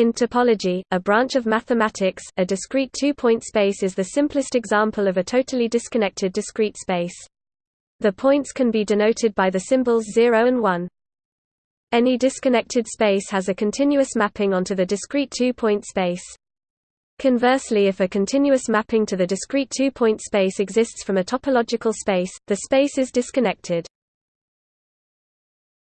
In topology, a branch of mathematics, a discrete two-point space is the simplest example of a totally disconnected discrete space. The points can be denoted by the symbols 0 and 1. Any disconnected space has a continuous mapping onto the discrete two-point space. Conversely if a continuous mapping to the discrete two-point space exists from a topological space, the space is disconnected.